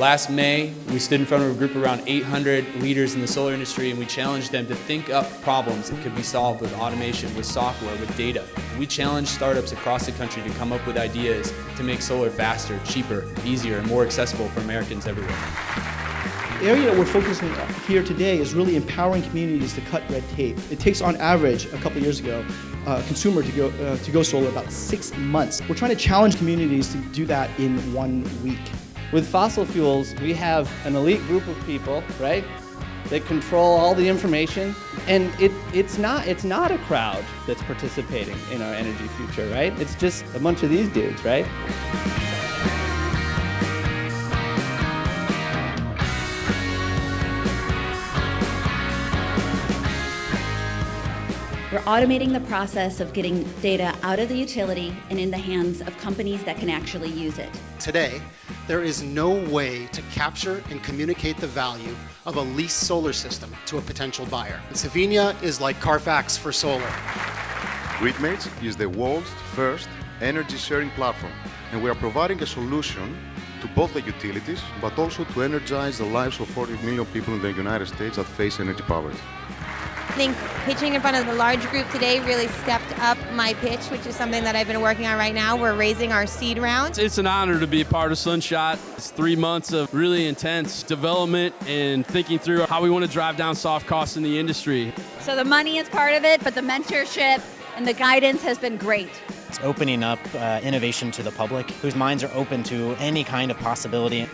Last May, we stood in front of a group of around 800 leaders in the solar industry and we challenged them to think up problems that could be solved with automation, with software, with data. We challenged startups across the country to come up with ideas to make solar faster, cheaper, easier, and more accessible for Americans everywhere. The area that we're focusing on here today is really empowering communities to cut red tape. It takes, on average, a couple years ago, a consumer to go, uh, to go solar about six months. We're trying to challenge communities to do that in one week. With fossil fuels, we have an elite group of people, right? That control all the information, and it, it's not it's not a crowd that's participating in our energy future, right? It's just a bunch of these dudes, right? We're automating the process of getting data out of the utility and in the hands of companies that can actually use it. Today, there is no way to capture and communicate the value of a leased solar system to a potential buyer. Savina is like Carfax for solar. GridMates is the world's first energy sharing platform, and we are providing a solution to both the utilities, but also to energize the lives of 40 million people in the United States that face energy poverty. I think pitching in front of the large group today really stepped up my pitch, which is something that I've been working on right now. We're raising our seed round. It's an honor to be a part of Sunshot. It's three months of really intense development and thinking through how we want to drive down soft costs in the industry. So the money is part of it, but the mentorship and the guidance has been great. It's opening up uh, innovation to the public whose minds are open to any kind of possibility.